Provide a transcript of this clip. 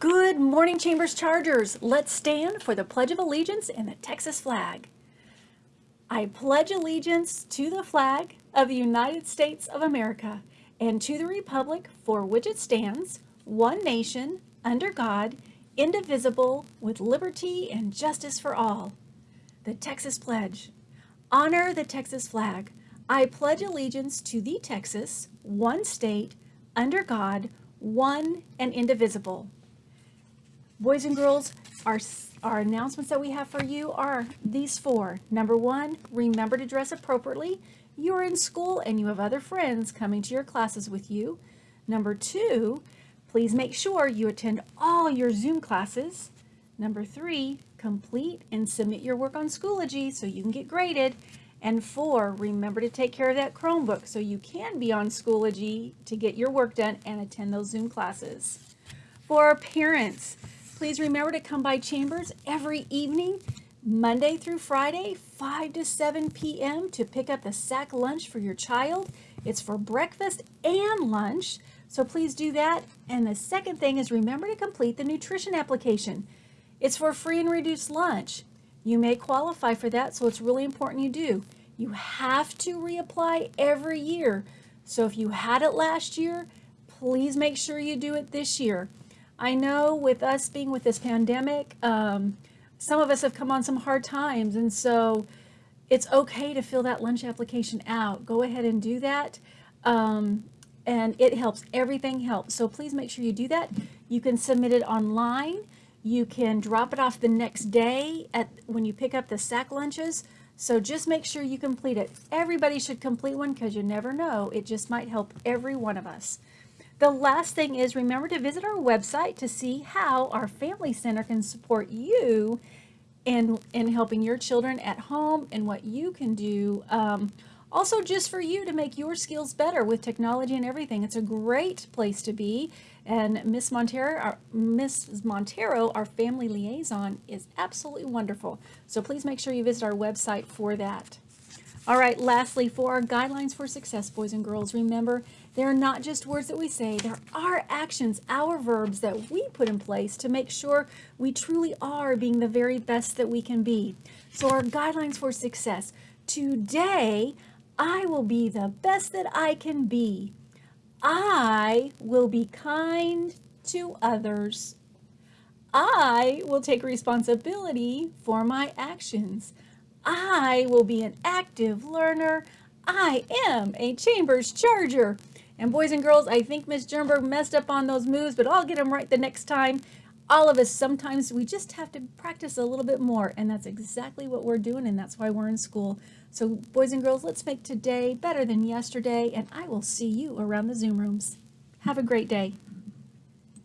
Good morning, Chambers Chargers. Let's stand for the Pledge of Allegiance and the Texas flag. I pledge allegiance to the flag of the United States of America and to the republic for which it stands, one nation, under God, indivisible, with liberty and justice for all. The Texas Pledge. Honor the Texas flag. I pledge allegiance to the Texas, one state, under God, one and indivisible. Boys and girls, our, our announcements that we have for you are these four. Number one, remember to dress appropriately. You're in school and you have other friends coming to your classes with you. Number two, please make sure you attend all your Zoom classes. Number three, complete and submit your work on Schoology so you can get graded. And four, remember to take care of that Chromebook so you can be on Schoology to get your work done and attend those Zoom classes. For our parents, please remember to come by Chambers every evening, Monday through Friday, 5 to 7 p.m. to pick up the sack lunch for your child. It's for breakfast and lunch, so please do that. And the second thing is remember to complete the nutrition application. It's for free and reduced lunch. You may qualify for that, so it's really important you do. You have to reapply every year. So if you had it last year, please make sure you do it this year. I know with us being with this pandemic, um, some of us have come on some hard times, and so it's okay to fill that lunch application out. Go ahead and do that. Um, and it helps. Everything helps. So please make sure you do that. You can submit it online. You can drop it off the next day at when you pick up the sack lunches. So just make sure you complete it. Everybody should complete one because you never know. It just might help every one of us. The last thing is remember to visit our website to see how our Family Center can support you in, in helping your children at home and what you can do. Um, also, just for you to make your skills better with technology and everything. It's a great place to be. And Miss Montero, Mrs. Montero, our family liaison, is absolutely wonderful. So please make sure you visit our website for that. All right, lastly, for our guidelines for success, boys and girls, remember, they're not just words that we say, there are actions, our verbs that we put in place to make sure we truly are being the very best that we can be. So our guidelines for success. Today, I will be the best that I can be. I will be kind to others. I will take responsibility for my actions. I will be an active learner. I am a Chambers Charger. And boys and girls, I think Miss Jernberg messed up on those moves, but I'll get them right the next time. All of us, sometimes we just have to practice a little bit more, and that's exactly what we're doing, and that's why we're in school. So boys and girls, let's make today better than yesterday, and I will see you around the Zoom rooms. Have a great day.